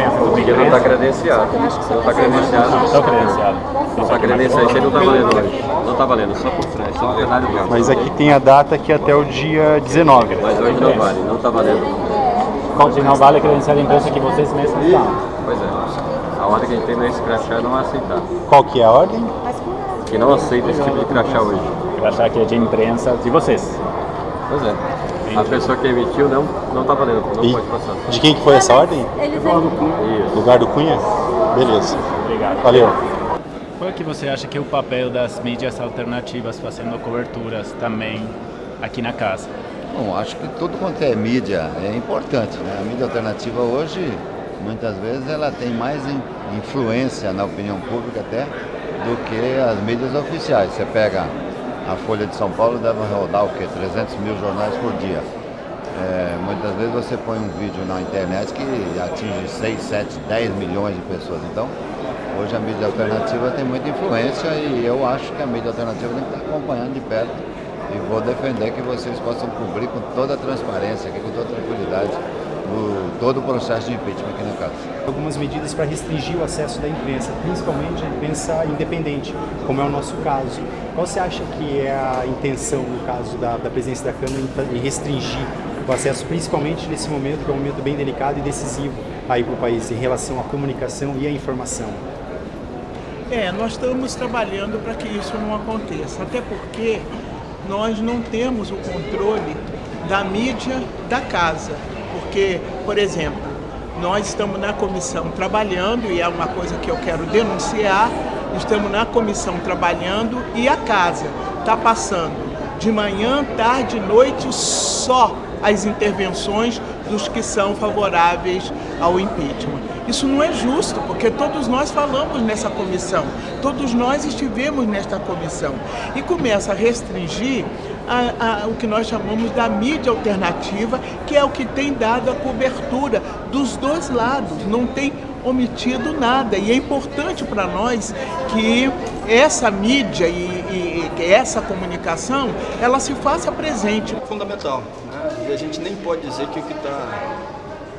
pensa sobre Porque não está credenciado. Não está credenciado. Estão credenciados. Não está credenciado. Isso aí não está valendo hoje. Não está valendo, só por trás, só plenário mesmo. Mas aqui tem a data que é até o dia 19. Mas hoje não vale, não está valendo. Qual se não vale a credencial da imprensa que vocês mesmos dão? Pois é. A ordem que a gente tem nesse crachá é não aceitar. Qual que é a ordem? Que não aceita esse tipo de crachá hoje. Crachá que é de imprensa de vocês. Pois é. A pessoa que emitiu não não está valendo, não E pode passar. de quem que foi essa ordem? Eles Isso. Lugar do Cunha? Beleza. Obrigado. Valeu. Qual é que você acha que é o papel das mídias alternativas fazendo coberturas também aqui na casa? Bom, acho que tudo quanto é mídia é importante. Né? A mídia alternativa hoje, muitas vezes, ela tem mais in- influência na opinião pública até do que as mídias oficiais. Você pega a Folha de São Paulo, deve rodar o quê? 300 mil jornais por dia. É, muitas vezes você põe um vídeo na internet que atinge 6, 7, 10 milhões de pessoas. Então, hoje a mídia alternativa tem muita influência e eu acho que a mídia alternativa tem que estar acompanhando de perto e vou defender que vocês possam cobrir com toda a transparência, aqui, com toda a tranquilidade, o, todo o processo de impeachment aqui na casa. algumas medidas para restringir o acesso da imprensa, principalmente a imprensa independente, como é o nosso caso. Qual você acha que é a intenção, no caso da, da presidência da Câmara, em em restringir o acesso, principalmente nesse momento, que é um momento bem delicado e decisivo aí para o país, em relação à comunicação e à informação? É, nós estamos trabalhando para que isso não aconteça, até porque nós não temos o controle da mídia da casa. Porque, por exemplo, nós estamos na comissão trabalhando, e é uma coisa que eu quero denunciar, estamos na comissão trabalhando e a casa está passando de manhã, tarde e noite só as intervenções dos que são favoráveis ao impeachment. Isso não é justo, porque todos nós falamos nessa comissão, todos nós estivemos nesta comissão e começa a restringir a- a- o que nós chamamos da mídia alternativa, que é o que tem dado a cobertura dos dois lados, não tem omitido nada. E é importante para nós que essa mídia e, e- e essa comunicação ela se faça presente. fundamental. Né? E a gente nem pode dizer que o que está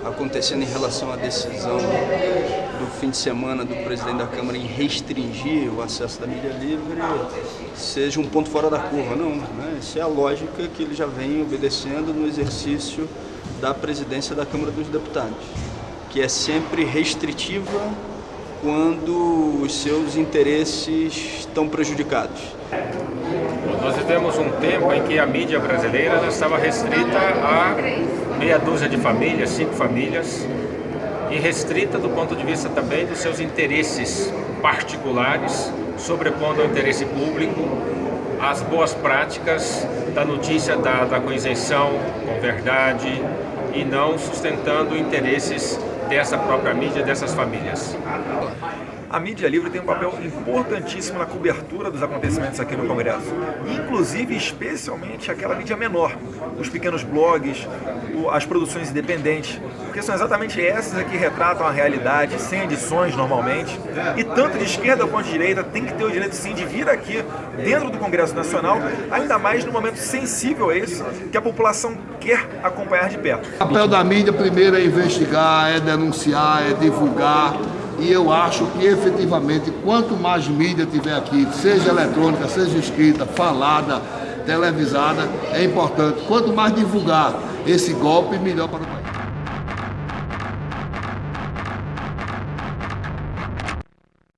acontecendo em relação à decisão do fim de semana do presidente da Câmara em restringir o acesso da mídia livre seja um ponto fora da curva, não. Né? Isso é a lógica que ele já vem obedecendo no exercício da presidência da Câmara dos Deputados, que é sempre restritiva quando os seus interesses estão prejudicados. Nós vivemos um tempo em que a mídia brasileira estava restrita a meia dúzia de famílias, cinco famílias, e restrita do ponto de vista também dos seus interesses particulares, sobrepondo ao interesse público, as boas práticas da notícia dada com isenção, com verdade, e não sustentando interesses dessa própria mídia, dessas famílias. A mídia livre tem um papel importantíssimo na cobertura dos acontecimentos aqui no Congresso. Inclusive, especialmente aquela mídia menor, os pequenos blogs, as produções independentes, porque são exatamente essas que retratam a realidade, sem edições normalmente. E tanto de esquerda quanto de direita tem que ter o direito sim de vir aqui dentro do Congresso Nacional, ainda mais no momento sensível esse que a população quer acompanhar de perto. O papel da mídia primeiro é investigar, é denunciar, é divulgar. E eu acho que efetivamente, quanto mais mídia tiver aqui, seja eletrônica, seja escrita, falada, televisada, é importante. Quanto mais divulgar esse golpe, melhor para o país.